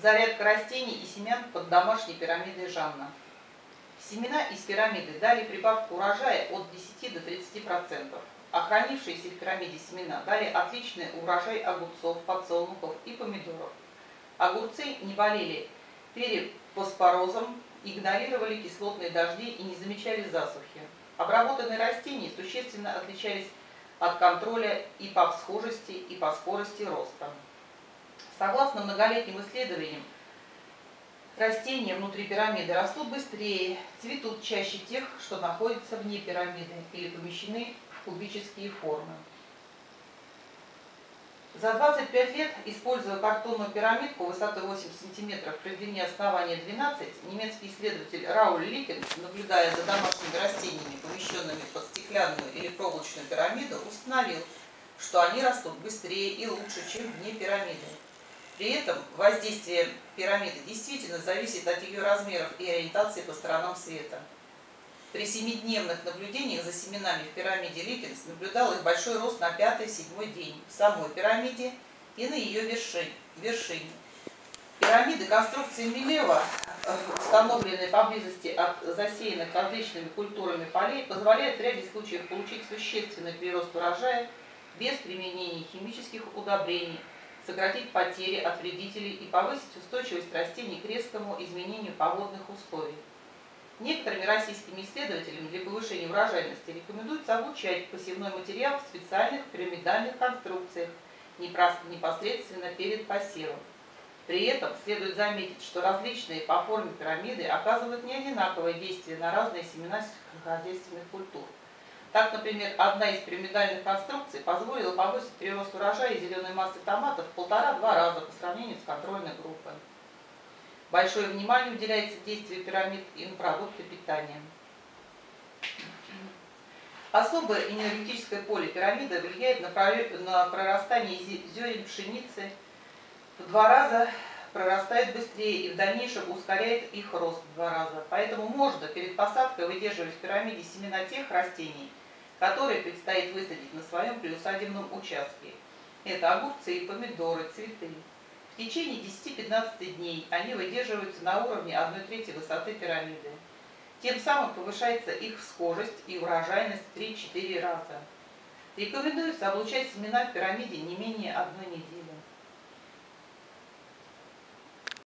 Зарядка растений и семян под домашней пирамидой Жанна. Семена из пирамиды дали прибавку урожая от 10 до 30%, а хранившиеся в пирамиде семена дали отличный урожай огурцов, подсолнухов и помидоров. Огурцы не болели перепоспорозом, игнорировали кислотные дожди и не замечали засухи. Обработанные растения существенно отличались от контроля и по всхожести, и по скорости роста. Согласно многолетним исследованиям, растения внутри пирамиды растут быстрее, цветут чаще тех, что находятся вне пирамиды или помещены в кубические формы. За 25 лет, используя картонную пирамидку высотой 8 см при длине основания 12, немецкий исследователь Рауль Ликин, наблюдая за домашними растениями, помещенными под стеклянную или проволочную пирамиду, установил, что они растут быстрее и лучше, чем вне пирамиды. При этом воздействие пирамиды действительно зависит от ее размеров и ориентации по сторонам света. При семидневных наблюдениях за семенами в пирамиде Ликинс наблюдал их большой рост на пятый-седьмой день в самой пирамиде и на ее вершине. Пирамиды конструкции Милева, э, установленные поблизости от засеянных различными культурами полей, позволяют в ряде случаев получить существенный прирост урожая без применения химических удобрений, сократить потери от вредителей и повысить устойчивость растений к резкому изменению погодных условий. Некоторыми российскими исследователями для повышения урожайности рекомендуется обучать посевной материал в специальных пирамидальных конструкциях непосредственно перед посевом. При этом следует заметить, что различные по форме пирамиды оказывают не одинаковое действие на разные семена сельскохозяйственных культур. Так, например, одна из пирамидальных конструкций позволила повысить прирост урожая зеленой массы томатов в полтора-два раза по сравнению с контрольной группой. Большое внимание уделяется действию пирамид и на продукты питания. Особое энергетическое поле пирамиды влияет на прорастание зерен пшеницы в два раза прорастает быстрее и в дальнейшем ускоряет их рост в два раза. Поэтому можно перед посадкой выдерживать в пирамиде семена тех растений, которые предстоит высадить на своем приусадебном участке. Это огурцы и помидоры, цветы. В течение 10-15 дней они выдерживаются на уровне 1 трети высоты пирамиды. Тем самым повышается их схожесть и урожайность в 3-4 раза. Рекомендуется облучать семена в пирамиде не менее одной недели.